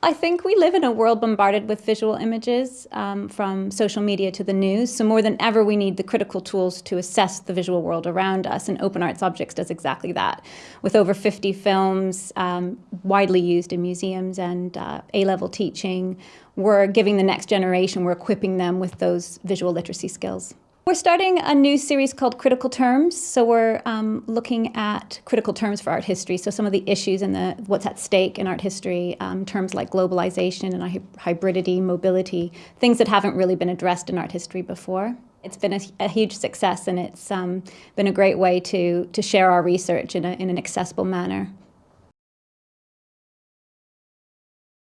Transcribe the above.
I think we live in a world bombarded with visual images um, from social media to the news. So more than ever, we need the critical tools to assess the visual world around us. And Open Arts Objects does exactly that. With over 50 films um, widely used in museums and uh, A-level teaching, we're giving the next generation, we're equipping them with those visual literacy skills. We're starting a new series called Critical Terms. So we're um, looking at critical terms for art history. So some of the issues and the what's at stake in art history, um, terms like globalization and hybridity, mobility, things that haven't really been addressed in art history before. It's been a, a huge success and it's um, been a great way to, to share our research in, a, in an accessible manner.